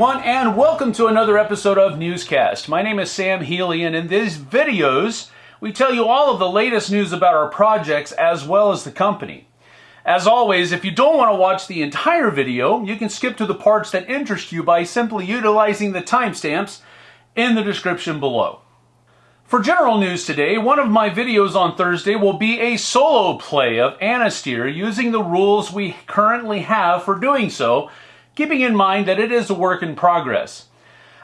everyone, and welcome to another episode of Newscast. My name is Sam Healy, and in these videos, we tell you all of the latest news about our projects as well as the company. As always, if you don't want to watch the entire video, you can skip to the parts that interest you by simply utilizing the timestamps in the description below. For general news today, one of my videos on Thursday will be a solo play of Anastyr using the rules we currently have for doing so, keeping in mind that it is a work in progress.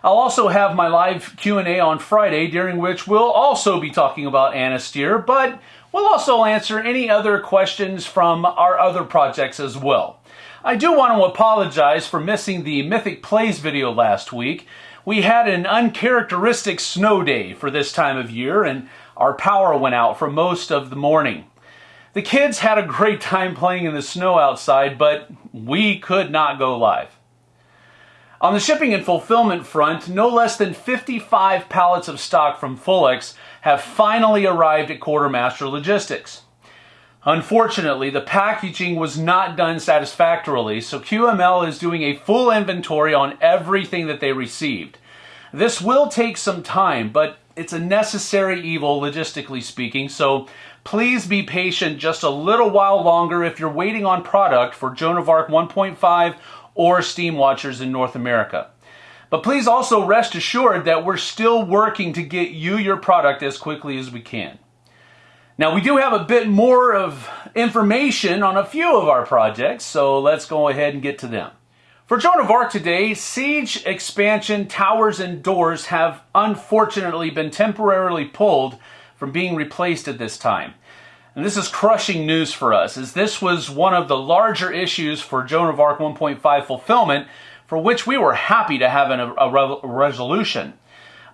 I'll also have my live Q&A on Friday, during which we'll also be talking about Anastyr, but we'll also answer any other questions from our other projects as well. I do want to apologize for missing the Mythic Plays video last week. We had an uncharacteristic snow day for this time of year, and our power went out for most of the morning. The kids had a great time playing in the snow outside, but we could not go live. On the shipping and fulfillment front, no less than 55 pallets of stock from Fullex have finally arrived at Quartermaster Logistics. Unfortunately, the packaging was not done satisfactorily, so QML is doing a full inventory on everything that they received. This will take some time, but it's a necessary evil, logistically speaking, so please be patient just a little while longer if you're waiting on product for Joan of Arc 1.5 or Steam Watchers in North America. But please also rest assured that we're still working to get you your product as quickly as we can. Now we do have a bit more of information on a few of our projects, so let's go ahead and get to them. For Joan of Arc today, Siege expansion towers and doors have unfortunately been temporarily pulled from being replaced at this time. And this is crushing news for us, as this was one of the larger issues for Joan of Arc 1.5 fulfillment, for which we were happy to have an, a, a resolution.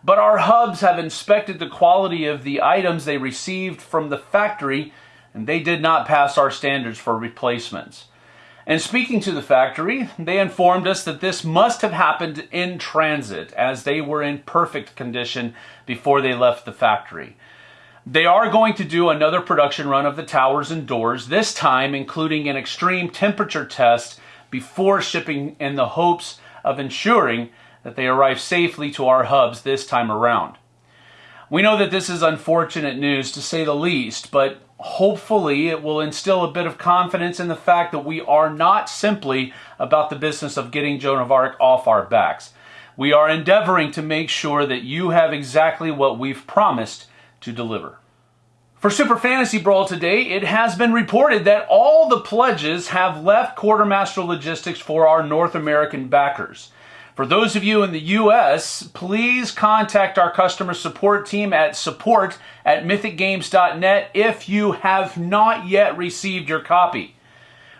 But our hubs have inspected the quality of the items they received from the factory, and they did not pass our standards for replacements. And speaking to the factory, they informed us that this must have happened in transit, as they were in perfect condition before they left the factory. They are going to do another production run of the towers and doors, this time including an extreme temperature test before shipping in the hopes of ensuring that they arrive safely to our hubs this time around. We know that this is unfortunate news to say the least, but hopefully it will instill a bit of confidence in the fact that we are not simply about the business of getting Joan of Arc off our backs. We are endeavoring to make sure that you have exactly what we've promised to deliver. For Super Fantasy Brawl today, it has been reported that all the pledges have left Quartermaster Logistics for our North American backers. For those of you in the US, please contact our customer support team at support at mythicgames.net if you have not yet received your copy.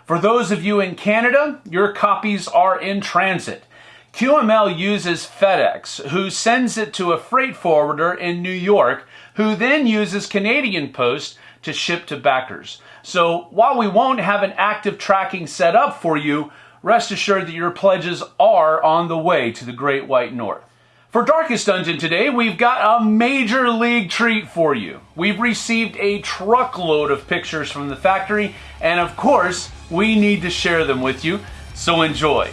For those of you in Canada, your copies are in transit. QML uses FedEx, who sends it to a freight forwarder in New York, who then uses Canadian Post to ship to backers. So while we won't have an active tracking set up for you, rest assured that your pledges are on the way to the Great White North. For Darkest Dungeon today, we've got a major league treat for you. We've received a truckload of pictures from the factory, and of course, we need to share them with you, so enjoy.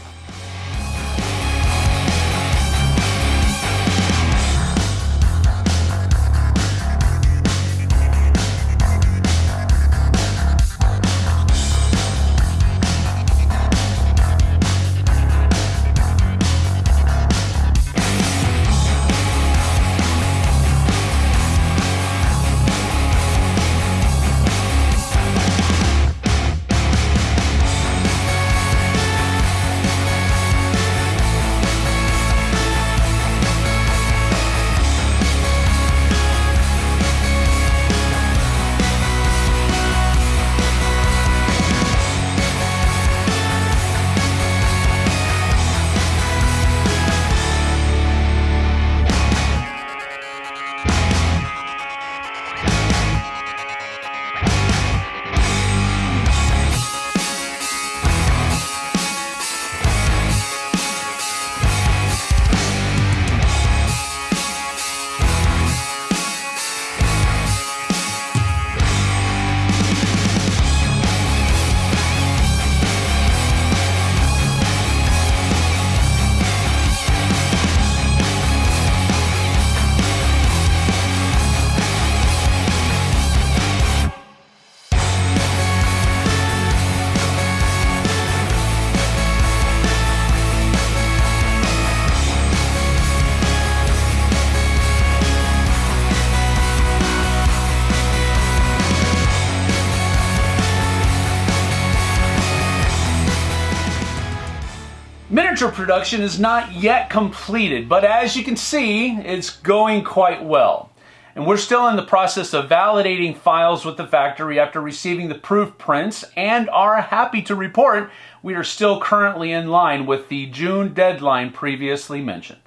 Miniature production is not yet completed, but as you can see, it's going quite well. And we're still in the process of validating files with the factory after receiving the proof prints and are happy to report we are still currently in line with the June deadline previously mentioned.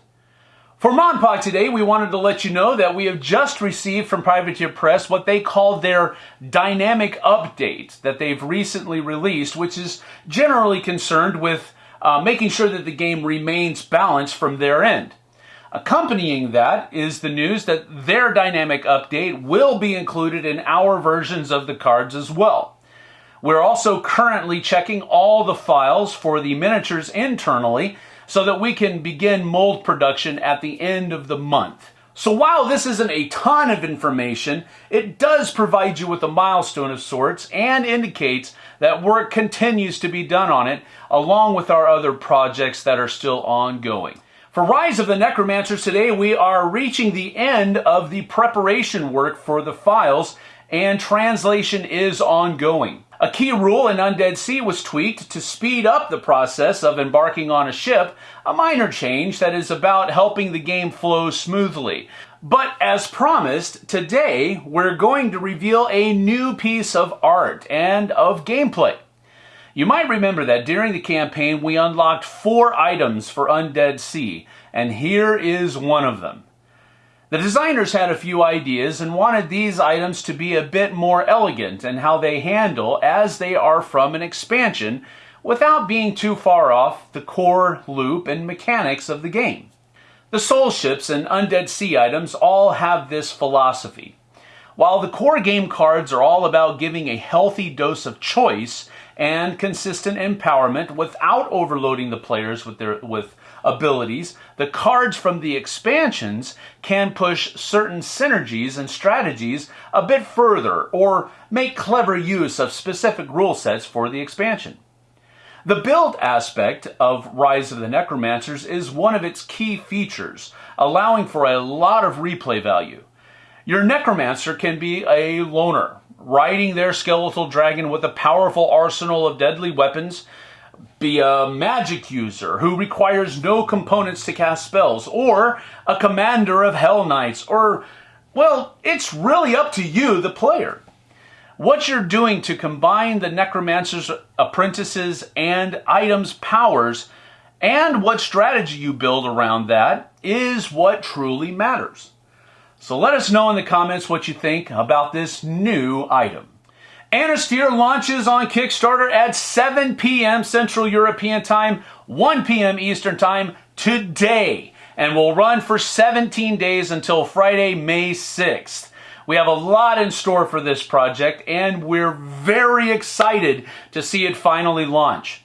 For MonPoc today, we wanted to let you know that we have just received from Privateer Press what they call their dynamic update that they've recently released, which is generally concerned with uh, making sure that the game remains balanced from their end. Accompanying that is the news that their dynamic update will be included in our versions of the cards as well. We're also currently checking all the files for the miniatures internally so that we can begin mold production at the end of the month. So while this isn't a ton of information, it does provide you with a milestone of sorts and indicates that work continues to be done on it along with our other projects that are still ongoing. For Rise of the Necromancers today, we are reaching the end of the preparation work for the files and translation is ongoing. A key rule in Undead Sea was tweaked to speed up the process of embarking on a ship, a minor change that is about helping the game flow smoothly. But as promised, today we're going to reveal a new piece of art and of gameplay. You might remember that during the campaign we unlocked four items for Undead Sea, and here is one of them. The designers had a few ideas and wanted these items to be a bit more elegant in how they handle as they are from an expansion without being too far off the core loop and mechanics of the game. The Soul Ships and Undead Sea items all have this philosophy. While the core game cards are all about giving a healthy dose of choice and consistent empowerment without overloading the players with their with abilities, the cards from the expansions can push certain synergies and strategies a bit further or make clever use of specific rule sets for the expansion. The build aspect of Rise of the Necromancers is one of its key features, allowing for a lot of replay value. Your Necromancer can be a loner, riding their skeletal dragon with a powerful arsenal of deadly weapons, be a magic user who requires no components to cast spells, or a commander of Hell Knights, or, well, it's really up to you, the player. What you're doing to combine the Necromancer's apprentices and items' powers and what strategy you build around that is what truly matters. So let us know in the comments what you think about this new item. Anastyr launches on Kickstarter at 7 p.m. Central European Time, 1 p.m. Eastern Time today, and will run for 17 days until Friday, May 6th. We have a lot in store for this project, and we're very excited to see it finally launch.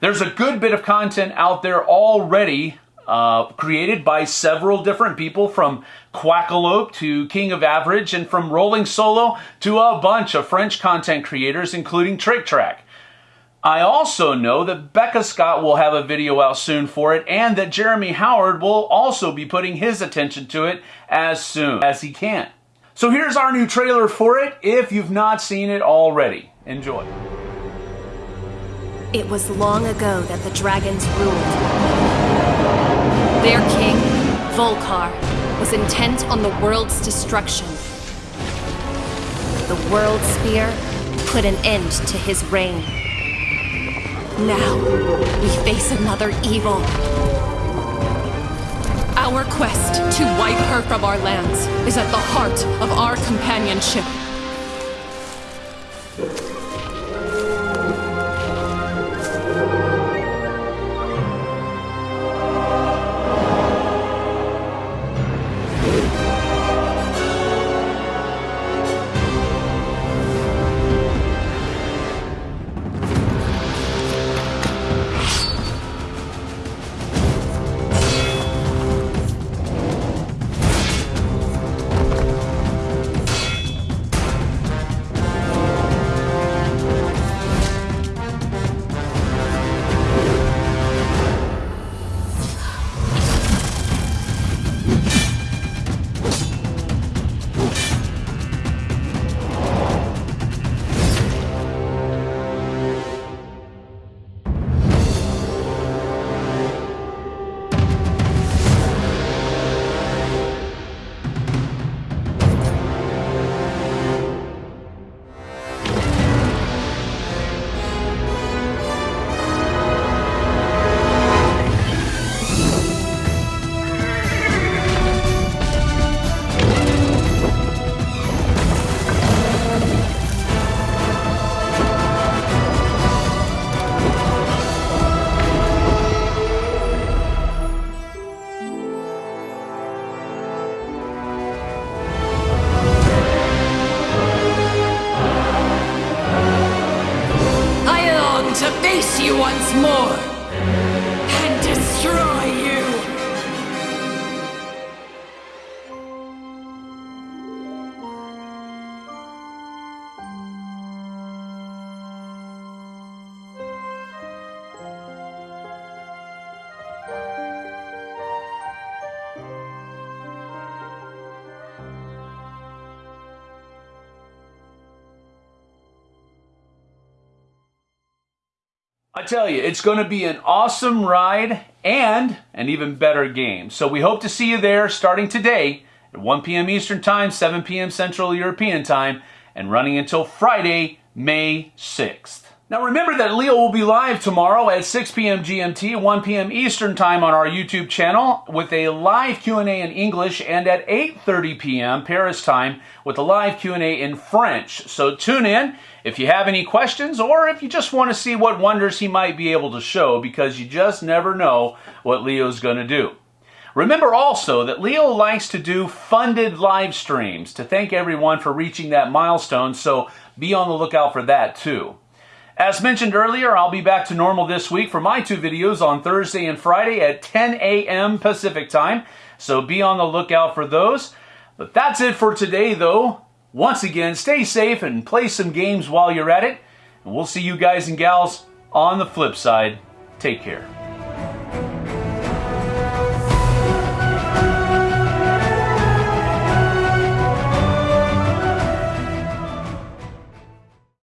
There's a good bit of content out there already uh, created by several different people from Quackalope to King of Average and from Rolling Solo to a bunch of French content creators, including Tric Trac. I also know that Becca Scott will have a video out soon for it and that Jeremy Howard will also be putting his attention to it as soon as he can. So here's our new trailer for it if you've not seen it already. Enjoy. It was long ago that the dragons ruled. Their king, Volkar, was intent on the world's destruction. The World Spear put an end to his reign. Now, we face another evil. Our quest to wipe her from our lands is at the heart of our companionship. I tell you, it's going to be an awesome ride and an even better game. So we hope to see you there starting today at 1 p.m. Eastern Time, 7 p.m. Central European Time, and running until Friday, May 6th. Now remember that Leo will be live tomorrow at 6 p.m. GMT, 1 p.m. Eastern Time on our YouTube channel with a live Q&A in English and at 8:30 p.m. Paris time with a live Q&A in French. So tune in if you have any questions or if you just want to see what wonders he might be able to show because you just never know what Leo's going to do. Remember also that Leo likes to do funded live streams to thank everyone for reaching that milestone, so be on the lookout for that too. As mentioned earlier, I'll be back to normal this week for my two videos on Thursday and Friday at 10 a.m. Pacific time, so be on the lookout for those. But that's it for today, though. Once again, stay safe and play some games while you're at it. And we'll see you guys and gals on the flip side. Take care.